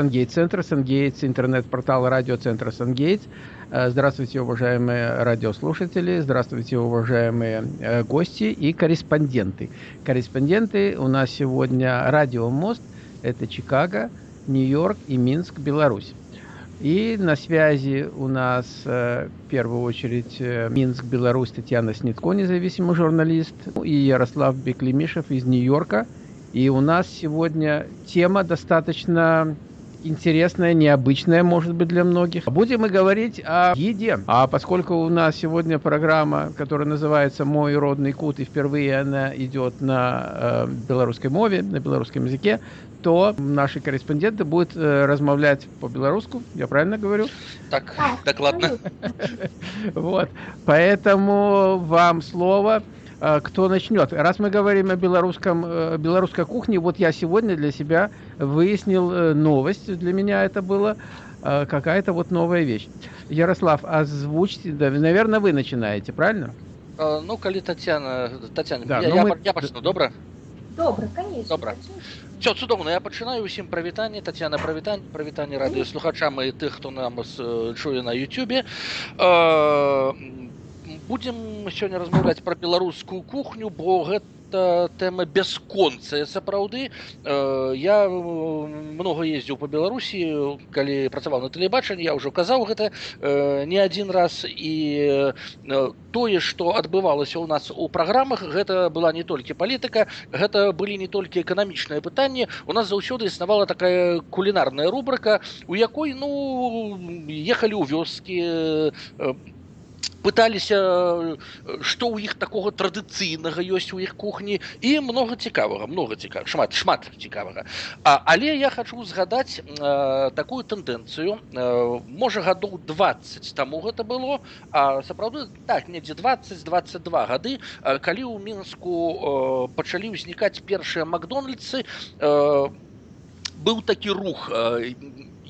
Сангейтс Центр, Сангейтс, интернет-портал радиоцентра Сангейтс. Здравствуйте, уважаемые радиослушатели, здравствуйте, уважаемые гости и корреспонденты. Корреспонденты у нас сегодня Радио Мост, это Чикаго, Нью-Йорк и Минск, Беларусь. И на связи у нас э, в первую очередь э, Минск, Беларусь, Татьяна Снитко, независимый журналист, и Ярослав Беклемишев из Нью-Йорка. И у нас сегодня тема достаточно интересная, необычная, может быть, для многих. Будем мы говорить о еде. А поскольку у нас сегодня программа, которая называется «Мой родный кут», и впервые она идет на э, белорусской мове, на белорусском языке, то наши корреспонденты будут э, размовлять по-белорусски, я правильно говорю? Так, докладно. Вот, поэтому вам слово. А, кто начнет. Раз мы говорим о белорусском, э, белорусской кухне, вот я сегодня для себя выяснил э, новость, для меня это было э, какая-то вот новая вещь. Ярослав, озвучьте, да, наверное, вы начинаете, правильно? А, ну, коли Татьяна, Татьяна, да, я, я, мы... я пачну, добра? Добра, конечно. Добра. Все, цудоўна я пачынаю усім прывітанне Татьяна прывітанне прывітанне радыёслухачам і тых хто нам чуе на Ютубе будзем сёння размаўляць пра беларускую кухню бо гэта тэма бясконцая сапраўды э, я много ездзіў по беларусі калі працаваў на тэлебачанні я ўжо казаў гэта э, не адзін раз і э, тое што адбывалася ў нас у праграмах гэта была не толькі палітыка гэта былі не толькі эканамічныя пытанні у нас заўсёды існавала такая кулінарная рубрыка у якой ну ехалі ў вёскі пыталіся што ў іх такога традыцыйнага ёсць у іх кухні і много цікавага много цікава шмат шмат цікавага. А, але я хочу згадаць а, такую тэндэнцыю. Можа гадоў 20 таму гэта было а сапраўды так недзе 20-22 гады калі ў мінску пачалі ўзнікаць першыя макдональдсы быў такі рух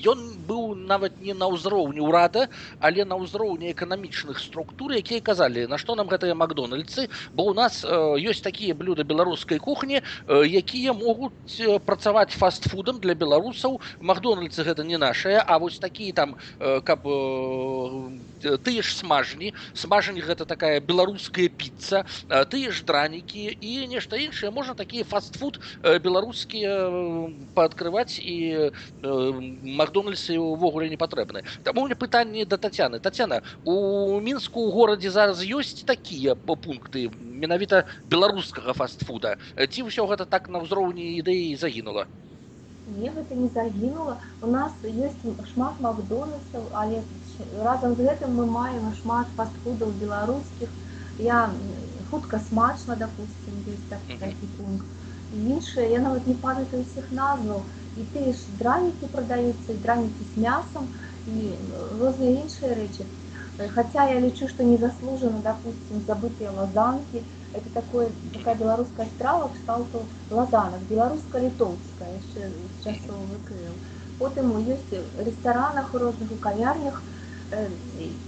ён быў нават не на ўзроўні ўрада але на ўзроўні эканамічных структур якія казалі на што нам гэтыя макдональдсы бо у нас э, ёсць такія блюда беларускай кухні э, якія могуць э, працаваць фастфудам для беларусаў макдональдсы гэта не нашае а вось такія там э, каб э, тыя ж смажні смажні гэта такая беларуская піца э, тыя ж дранікі і нешта іншае можна такія фастфуд э, беларускія э, пааткрываць і э, мак макдональдсы увогуле не патрэбны таму мне пытанне да татяны татяна у мінску у горадзе зараз ёсць такія пункты менавіта беларускага фастфуда? Ці ўсё гэта так на ўзроўні ідэі загінула не гэта не загінула у нас ёсць шмат макдональдсаў але разам з гэтым мы маем шмат фастфудаў беларускіх я хутка смачна допустим есть так, такі пункт. Іншыя я нават не памятаю усіх назваў і тыя ж дранікі продаюцца і дранікі з мясом і розныя іншыя рэчы хотя я лічу что незаслуженно допустим забытыя лазанки это такое такая беларуская страва кшталту лазанак беларуска-літоўская яшчэ часоў выкрыл потым ёсць рэстаранах у розных у кавярнях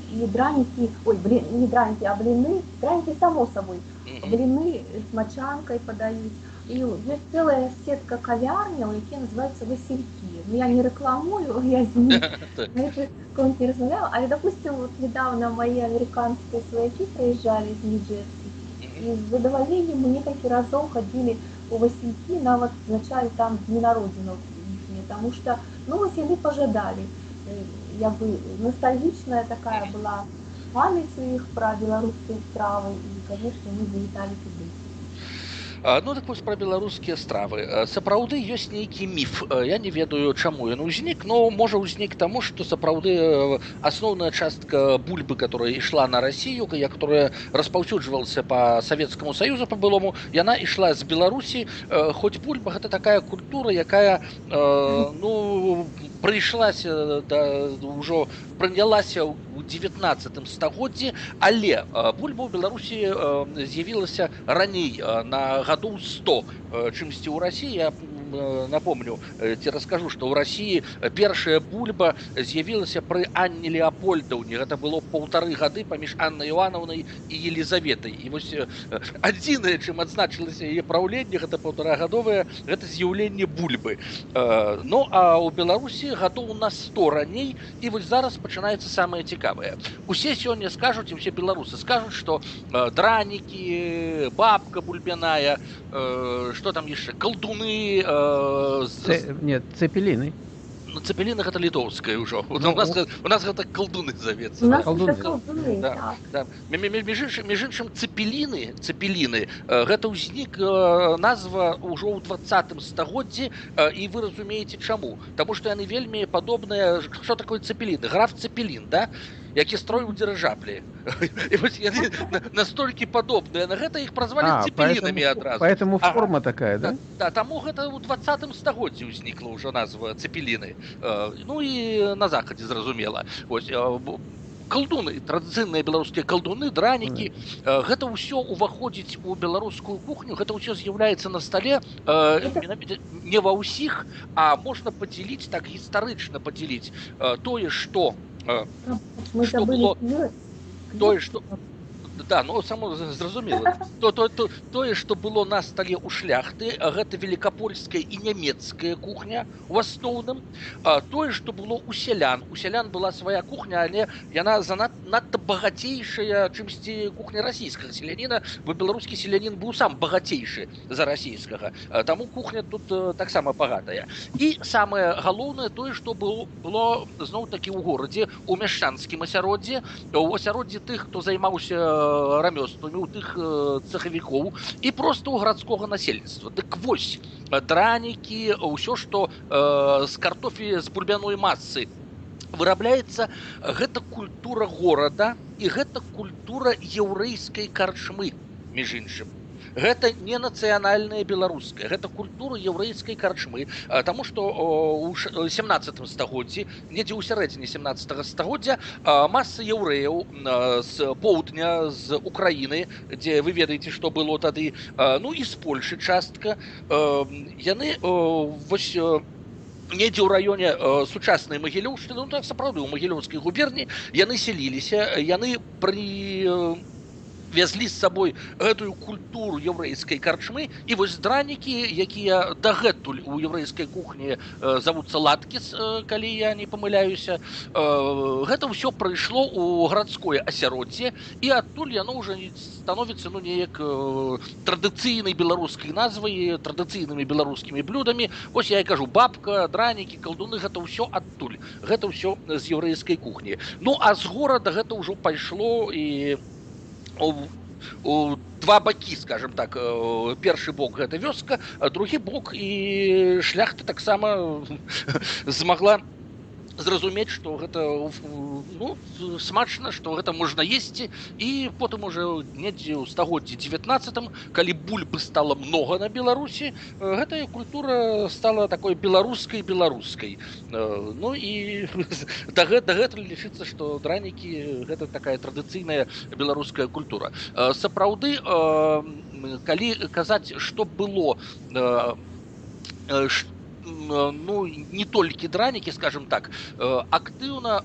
і дранікі ой блин не дранікі а блины дранікі само сабой блины з мачанкай падаюць і ёсць цэлая сетка кавярняў які называются василькі ну, я не рэкламую я не размаўляю але допустим вот недавно мои американскія сваякі прыязджалі з ніджерсі і з задавальненнем мы некалькі разоў хадзілі у василькі нават значалі там дні народзінаў потому что ну вось яны пожадалі як бы ностальгічная такая была памяць у іх пра беларускія стравы і конечно мы завіталі туды ну так вось пра беларускія стравы сапраўды ёсць нейкі міф я не ведаю чаму ён узнік но можа ўзнік таму што сапраўды асноўная частка бульбы которая ішла на Россию я которая распаўсюджвалася по савецкаму саюзу по былому яна ішла з беларусі хоць бульба гэта такая культура якая ну прыйшлася да ўжо прынялася ў 19 стагоддзі але бульба ў беларусі з'явілася раней на гадоў 100 чымсьці ў рассіі я вам напомню ці раскажу что ў Росіі першая бульба з'явілася пры Анне Леопольдаўне гэта было полторы гады паміж Анной Івановнай і Елізаветай і вось адзінае чым адзначылася яе праўленне гэта полторагадовае гэта з'яўленне бульбы Ну а у Беларусі гадоў на 100 раней і вось зараз пачынаецца самае цікавае усе сёння скажуць і все беларусы скажуць что дранікі бабка бульбяная что там яшчэ калдуны Це, нет цепелины ну, цепеліна гэта літоўская ўжо ну, у нас у нас гэта калдуны завецца між іншым цепеліны цепеліны гэта ўзнік назва ўжо ў двадцатым стагоддзі і вы разумееце чаму Таму што яны вельмі падобныя что такое цепеліны граф цепелін да які строіў дырыжаблі настолькі падобныя на гэта іх празвалі цепелінамі адразу поэтому форма такая да да таму гэта ў двадцатым стагоддзі ўзнікла ўжо назва цепеліны ну і на захадзе зразумела ось калдуны традыцыйныя беларускія калдуны дранікі гэта ўсё уваходзіць у беларускую кухню гэта ўсё з'яўляецца на стале не ва ўсіх а можна падзяліць так гістарычна падзяліць тое што что было? тое что да ну само зразумела. То то то тое что было на стале у шляхты гэта великкапольская і нямецкая кухня у асноўным. Тое что было у сялян. У сялян была свая кухня але яна занад надта багацейшая чымсьці кухня расійскага селяніна бы беларускі селянін быў сам багацейшы за расійскага. Таму кухня тут таксама багатая. І самае галоўнае тое что было было зноў такі ў горадзе у мяшчанскім асяроддзе у асяроддзі тых хто займаўся рамёствамі у тых цехавікоў і просто у гарадскога насельніцтва дык вось дранікі ўсё што з картофі з бульбяной массы вырабляецца гэта культура горада і гэта культура яўрэйскай карчмы між іншым гэта не нацыянальная беларуская гэта культура яўрэйскай карчмы. Таму што у 17 стагоддзі недзе ў сярэдзіне 17 стагоддзя маса яўрэяў з поўдня з Украіны дзе вы ведаеце што было тады ну і з Польшы частка яны вось недзе ў раёне э, сучаснай магілёўшчыны ну, так сапраўды ў магілёўскай губерні яны селіліся яны пры э, вязлі з сабой гэтую культуру яўрэйскай карчмы і вось дранікі якія дагэтуль у яўрэйскай кухні э, завуцца латкіс э, калі я не памыляюся э, гэта ўсё прыйшло у гарадское асяроддзе і адтуль яно ўжо становіцца ну неяк традыцыйнай беларускай назвай традыцыйнымі беларускімі блюдамі ось я і кажу бабка дранікі калдуны гэта ўсё адтуль гэта ўсё з яўрэйскай кухні ну а з горада гэта ўжо пайшло і у, у два бакі скажем так першы бок гэта вёска другі бок і шляхта таксама змагла зразумець что гэта ну, смачна что гэта можна есці і потым уже недзе ў стагоддзі 19 калі бульбы стало много на беларусі гэтая культура стала такой беларускай беларускай ну і да гэта лічыцца что дранікі гэта такая традыцыйная беларуская культура сапраўды калі казаць что было что ну не толькі дранікі скажем так актыўна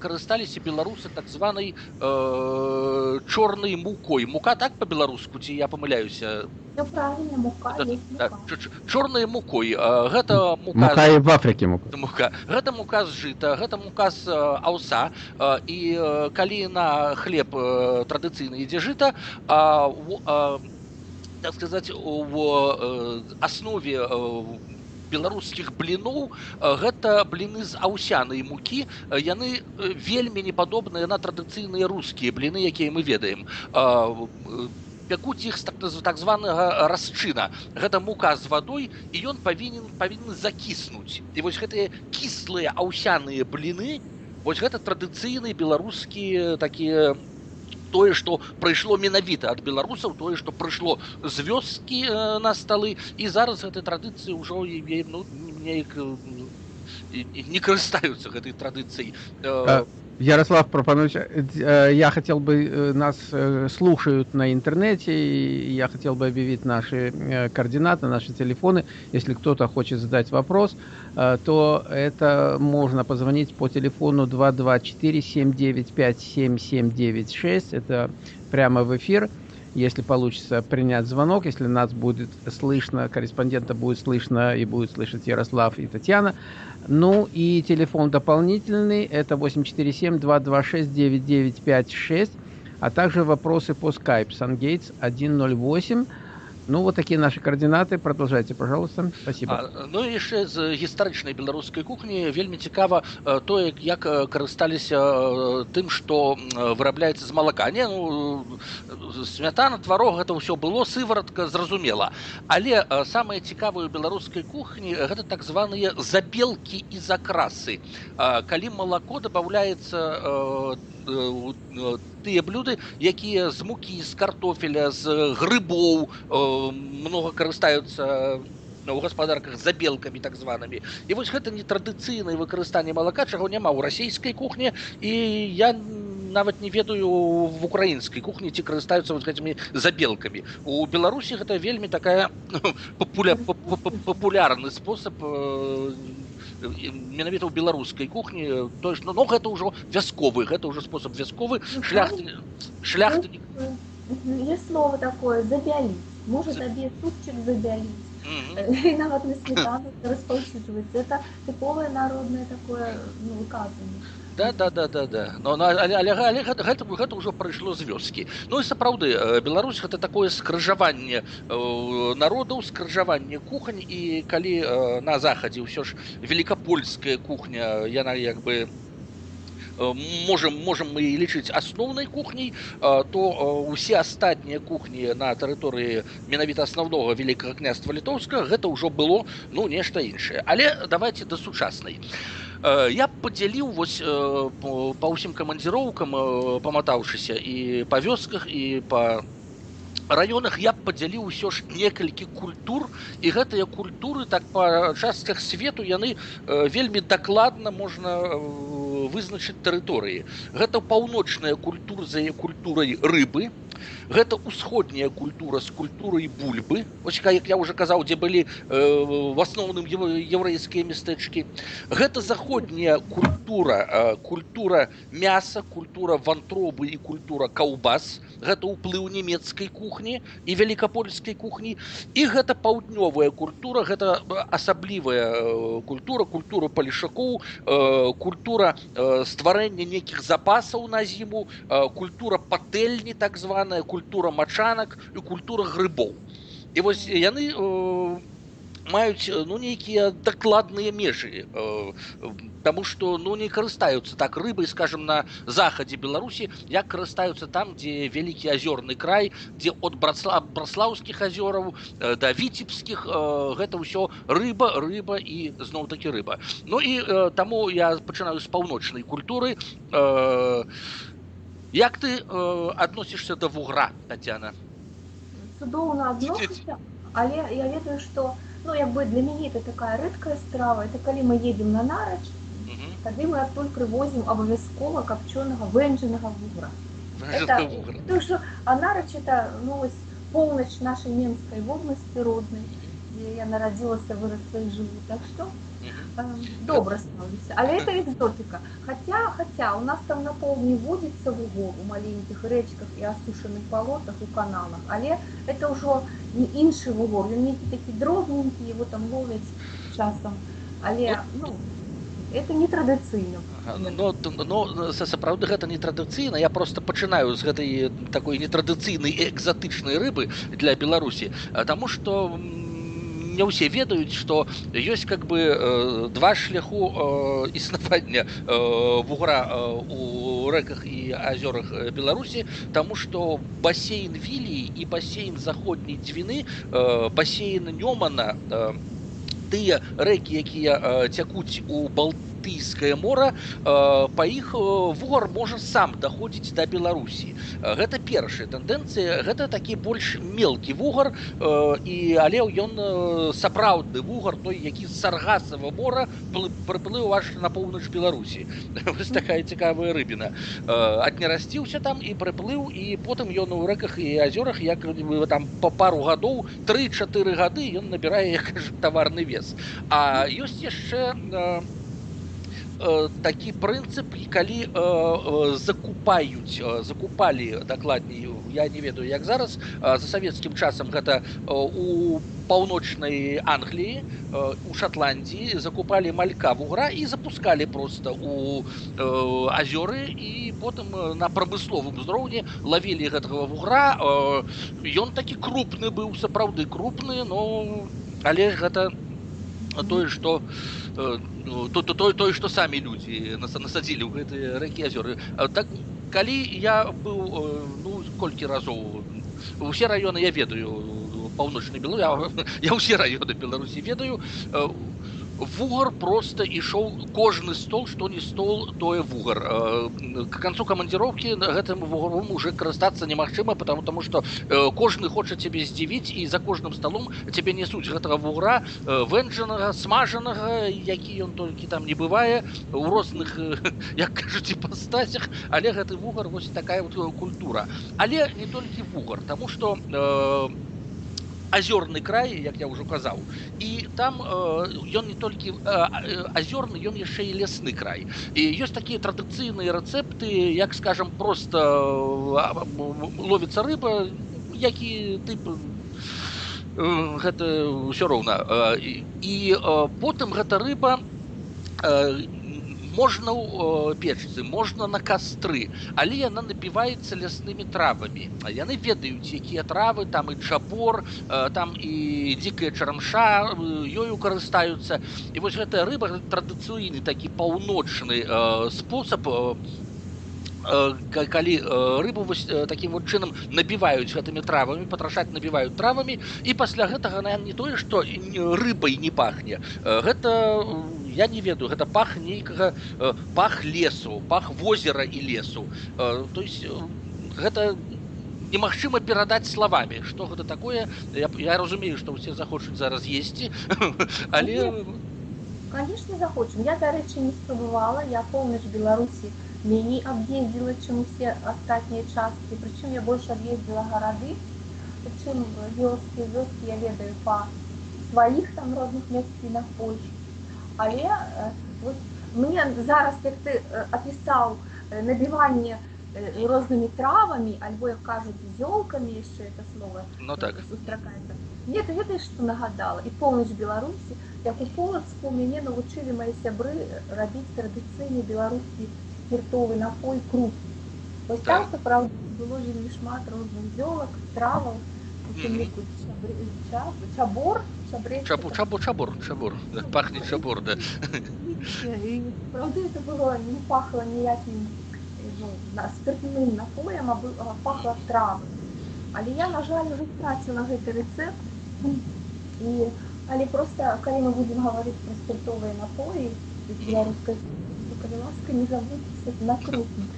карысталіся беларусы так званай чорнай мукой мука так по-беларуску ці я памыляюся чорнай мукой гэта мука в афрыке мука гэта мука з жыта гэта мука з аўса і калі на хлеб традыцыйна ідзе жыта так сказаць у аснове у беларускіх бліноў гэта бліны з аўсянай мукі яны вельмі не падобныя на традыцыйныя рускія бліны якія мы ведаем пякуць іх так званага расчына гэта мука з вадой і ён павінен павінны закіснуць і вось гэтыя кіслыя аўсяныя бліны вось гэта традыцыйныя беларускія такія тое што прыйшло менавіта ад беларусаў тое што прыйшло з вёскі э, на сталы і зараз гэтай традыцыі ўжо ну, неяк не карыстаюцца гэтай традыцыяй Ярослав Пропанович, э, я хотел бы, э, нас э, слушают на интернете, и я хотел бы объявить наши координаты, наши телефоны. Если кто-то хочет задать вопрос, то это можно позвонить по телефону 224-795-7796. Это прямо в эфир. Если получится принять звонок, если нас будет слышно, корреспондента будет слышно и будет слышать Ярослав и Татьяна, ну и телефон дополнительный, это 847-226-9956, а также вопросы по Skype, SunGates 108. Ну, вот такие наши координаты. Продолжайте, пожалуйста. Спасибо. А, ну і яшчэ з гістарычнай беларускай кухні вельмі цікава тое, як карысталіся тым, што вырабляецца з малака. Не, ну, смятана, тварог, гэта ўсё было, сываратка, зразумела. Але самае цікавае ў беларускай кухні гэта так званыя забелкі і закрасы. Калі малако дабаўляецца тыя блюды якія з мукі з картофеля з грыбоў э, много карыстаюцца у гаспадарках забелкамі так званымі і вось гэта нетрадыцыйнае выкарыстанне малака чаго няма ў расійскай кухні і я нават не ведаю в украінскай кухні ці карыстаюцца вот гэтымі забелкамі у беларусі гэта вельмі такая папуля папулярны спосаб не менавіта ў беларускай кухні то есть ну, ну гэта ўжо вясковы гэта ўжо спосаб вясковы шлях шлях есть слово такое забялить может обед супчик забялить и нават на сметану распаўсюджваецца это тыповае народное такое ну, выказывание да да да да да но на але, але, але гэта, гэта, гэта ўжо прайшло з вёскі ну і сапраўды Беларусь гэта такое скрыжаванне народаў скрыжаванне кухань і калі на захадзе ўсё ж великкапольская кухня яна як бы можем можем мы лічыць асноўнай кухняй то усе астатнія кухні на тэрыторыі менавіта асноўнога великкага княства літоўска гэта ўжо было ну нешта іншае але давайте да сучаснай а Э, я падзяліў вось э, па ўсім камандзіроўкам э, паматаўшыся і па вёсках і па раёнах я падзяліў усё ж некалькі культур і гэтыя культуры так па частках свету яны вельмі дакладна можна вызначыць тэрыторыі. Гэта паўночная культура за культурай рыбы гэта ўсходняя культура з культурай бульбы ось як я уже казаў дзе былі э, в асноўным еўрейскія мястэчкі гэта заходняя культура э, культура мяса культура вантробы і культура каўбас гэта ўплыў нямецкай кухні і великкапольскай кухні і гэта паўднёвая культура гэта асаблівая э, культура культура палішакоў э, культура э, стварэння нейкіх запасаў на зіму э, культура патэльні так званая культура культура мачанак і культура грыбоў і вось яны э, маюць ну нейкія дакладныя межы э, Таму што ну не карыстаюцца так рыбай скажем на захадзе беларусі як карыстаюцца там дзе вялікі азёрны край дзе от брацла браслаўскіх азёраў э, да віцебскіх э, гэта ўсё рыба рыба і зноў такі рыба Ну і э, таму я пачынаю з паўночнай культуры э, Як ты э, адносішся да вугра Татяна цудоўна адносіся але я ведаю што ну як бы для мяне это такая рэдкая страва это калі мы едем на нарач тады мы адтуль прывозім абавязкова капчонага вэнджанага вугра а нарач это ну, поўнач нашай менскай вобласці роднай дзе я нарадзілася вырасла і жыву так што добра становіцца але это экзотыка хотя хотя у нас там на поўдні водзіцца вугор у маленькіх рэчках і асушаных балотах у каналах але это ўжо не іншы вугор ён нейкі такі дробненькі его там ловяць часам але ну это не традыцыйна но, но сапраўды гэта не традыцыйна я просто пачынаю з гэтай такой нетрадыцыйнай экзатычнай рыбы для беларусі тому что у не ўсе ведаюць што ёсць как бы э, два шляху э, існавання э, вугра э, у рэках і азёрах беларусі тому что бассейн вілі і бассейн заходняй дзвіны э, бассейн нёмана э, тыя рэкі якія э, цякуць у балты балтыйскае мора па іх вугар можа сам даходзіць да беларусі. Гэта першая тэндэнцыя гэта такі больш мелкі вугар і але ён сапраўдны вугар той які саргасава мора прыплыў аж на поўнач беларусі. Вось такая цікавая рыбіна. Аднерасціўся там і прыплыў і потым ён у рэках і азёрах як там по пару гадоў 3-4 гады ён набірае як таварны вес. А ёсць яшчэ на Э, такі прынцып калі э, э, закупаюць закупалі дакладней я не ведаю як зараз за савецкім часам гэта у паўночнай англіі у шотландіі закупалі малька вугра і запускалі просто у азёры і потым на прамысловым узроўні лавілі гэтага вугра ён такі крупны быў сапраўды крупны но але гэта тое што то ну, то той той што самі людзі насадзілі ў гэтыя рэкі азёры так калі я быў ну колькі разоў усе раёны я ведаю паўночны белу я, я ўсе раёны беларусі ведаю вугар просто ішоў кожны стол што не стол тое вугар э, к канцу камандзіроўкі на гэтым вугаром уже карыстацца немагчыма потому тому что э, кожны хоча цябе здзівіць і за кожным сталом цябе несуць гэтага вугра э, вэнджанага смажанага які ён толькі там не бывае у розных як кажуць пастасях але гэты вугар вось такая вот культура але не толькі вугар тому что у э, азёрны край як я ўжо казаў і там ён э, не толькі азёрны ён яшчэ і лясны край і ёсць такія традыцыйныя рэцэпты як скажем просто ловіцца рыба які тып гэта ўсё роўна і потым гэта рыба можна ў печцы можна на кастры але яна напіваецца ляснымі травамі а яны ведаюць якія травы там і чабор там і дзікая чарамша ёю карыстаюцца і вось гэтая рыба традыцыйны такі паўночны спосаб калі рыбу вось таким вот чынам набіваюць гэтымі травамі патрашаць набіваюць травамі і пасля гэтага на не тое што рыбай не пахне гэта я не ведаю гэта пах нейкага пах лесу пах возера і лесу то есть гэта немагчыма перадаць словамі что гэта такое я, я разумею што ўсе захочуць зараз есці але конечно захочу я дарэчы не спрабавала я поўнач беларусі меней аб'ездзіла чым усе астатнія часткі прычым я больш аб'ездзіла гарады чым вёскі вёскі я ведаю па сваіх там розных месцінах Польш але э, вот, мне зараз як ты апісаў э, набіванне э, рознымі травамі альбо як кажуць зёлкамі яшчэ это слова ну так сустракаецца мне ты ведаеш што нагадала і поўнач беларусі як у полацку мяне навучылі мае сябры рабіць традыцыйны беларускі спиртовый напой круп. То есть там, правда, было вельмі шмат розных зёлак, траваў, чабор, Чабур, чабур, чабур, чабур. Да, пахнет чабур, да. И, правда, это было, не пахло ніяким ну, спиртным напоем, а, а пахло травой. Але я, на жаль, уже втратила гэты рецепт. И, але просто, калі мы будем говорить про спиртовые напои, белорусской калі ласка не забудьце на крупных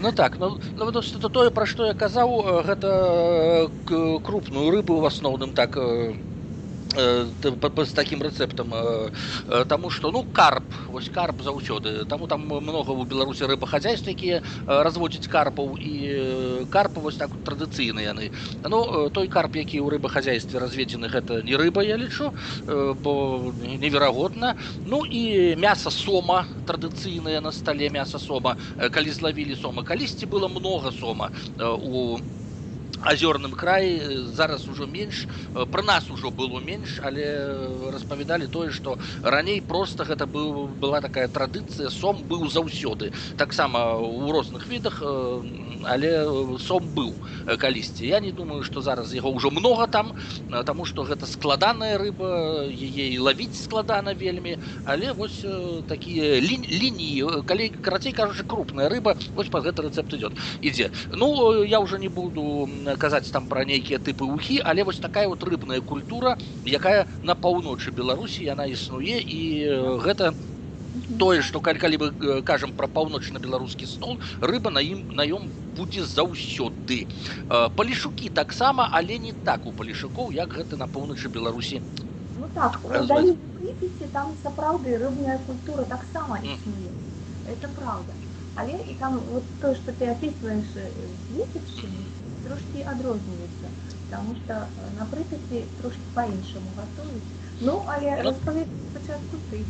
Ну так ну, ну то тое пра што я казаў гэта крупную рыбу в асноўным так Э, з таким рэцэптам э, э, Таму што ну карп вось карп заўсёды таму там много у беларусі рыбахазяйств якія разводзяць карпаў і карпы вось так традыцыйна яны Ну той карп які ў рыбахазяйстве разведзены гэта не рыба я лічу бо неверагодна Ну і мяса сома традыцыйнае на стале мяса сома калі злавілі сома калісьці было много сома у азёрным краі зараз ужо менш пра нас ужо было менш але распавядалі тое што раней просто гэта быў была такая традыцыя сом быў заўсёды. Таксама у розных відах але сом быў калісьці. Я не думаю што зараз яго ўжо много там таму што гэта складаная рыба яе лавіць складана вельмі. Але вось такія лініі калі карацей кажучы крупная рыба вось па гэты рэцэпт идет ідзе. Ну я уже не буду казаць там пра нейкія тыпы ухі але вось такая вот рыбная культура якая на паўночы беларусі яна існуе і гэта тое што калі, калі мы э, кажам пра паўночна-беларускі стол рыба на ім на ём будзе заўсёды э, палішукі таксама але не так у палішукоў як гэта на поўначы беларусі Ну так, у Разве- долине Припяти там сапраўды рыбная культура таксама існуе. Это правда. Але і там вот то, что ты описываешь э, з Витебщины, трошки адрозніваецца, потому что э, на Припяти трошки по-іншаму готуюць. Ну, але Ну. розповідь спочатку ти.